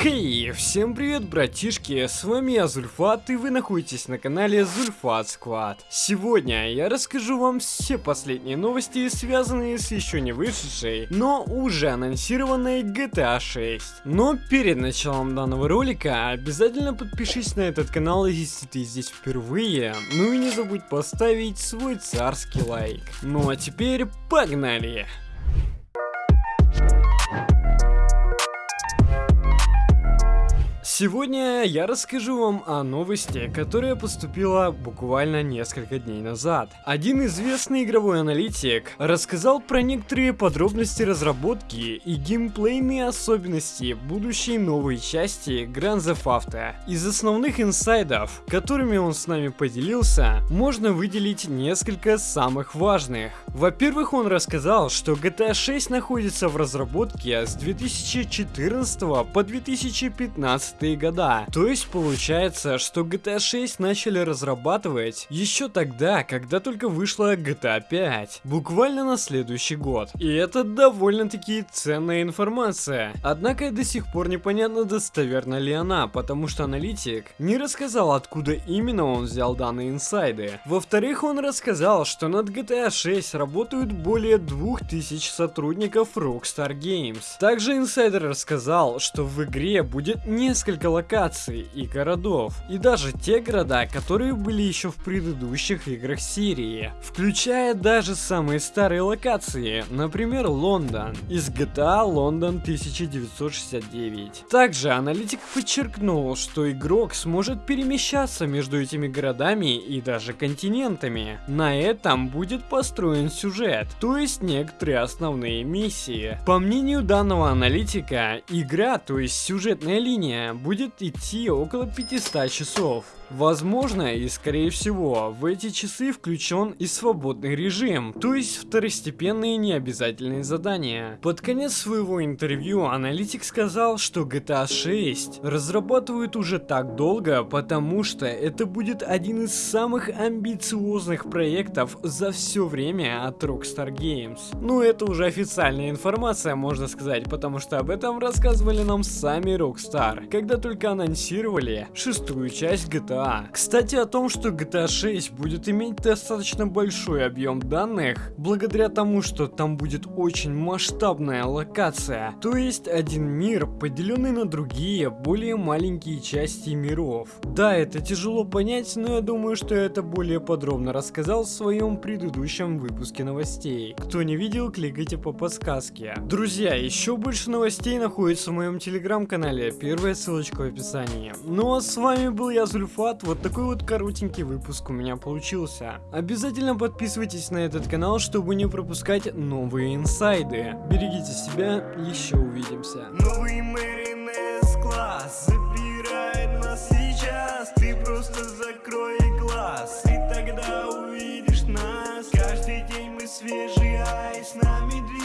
Окей, всем привет, братишки, с вами я Зульфат, и вы находитесь на канале Зульфат Сквад. Сегодня я расскажу вам все последние новости, связанные с еще не вышедшей, но уже анонсированной GTA 6. Но перед началом данного ролика обязательно подпишись на этот канал, если ты здесь впервые, ну и не забудь поставить свой царский лайк. Ну а теперь погнали! Сегодня я расскажу вам о новости, которая поступила буквально несколько дней назад. Один известный игровой аналитик рассказал про некоторые подробности разработки и геймплейные особенности будущей новой части Grand Theft Auto. Из основных инсайдов, которыми он с нами поделился, можно выделить несколько самых важных. Во-первых, он рассказал, что GTA 6 находится в разработке с 2014 по 2015 90-е года. То есть получается, что GTA 6 начали разрабатывать еще тогда, когда только вышла GTA 5. Буквально на следующий год. И это довольно-таки ценная информация. Однако до сих пор непонятно достоверна ли она, потому что аналитик не рассказал, откуда именно он взял данные инсайды. Во-вторых, он рассказал, что над GTA 6 работают более 2000 сотрудников Rockstar Games. Также инсайдер рассказал, что в игре будет несколько несколько локаций и городов, и даже те города, которые были еще в предыдущих играх серии, включая даже самые старые локации, например Лондон, из GTA Лондон 1969. Также аналитик подчеркнул, что игрок сможет перемещаться между этими городами и даже континентами. На этом будет построен сюжет, то есть некоторые основные миссии. По мнению данного аналитика, игра, то есть сюжетная линия, будет идти около 500 часов. Возможно и скорее всего в эти часы включен и свободный режим, то есть второстепенные необязательные задания. Под конец своего интервью аналитик сказал, что GTA 6 разрабатывают уже так долго, потому что это будет один из самых амбициозных проектов за все время от Rockstar Games. Ну это уже официальная информация можно сказать, потому что об этом рассказывали нам сами Rockstar, когда только анонсировали шестую часть GTA GTA. Кстати, о том, что GTA 6 будет иметь достаточно большой объем данных, благодаря тому, что там будет очень масштабная локация, то есть один мир, поделенный на другие, более маленькие части миров. Да, это тяжело понять, но я думаю, что я это более подробно рассказал в своем предыдущем выпуске новостей. Кто не видел, кликайте по подсказке. Друзья, еще больше новостей находится в моем телеграм-канале, первая ссылочка в описании. Ну а с вами был я, Зульфа, Влад, вот такой вот коротенький выпуск у меня получился. Обязательно подписывайтесь на этот канал, чтобы не пропускать новые инсайды. Берегите себя, еще увидимся. Новый Мэринес класс забирает нас сейчас, ты просто закрой глаз, и тогда увидишь нас. Каждый день мы свежие, а нами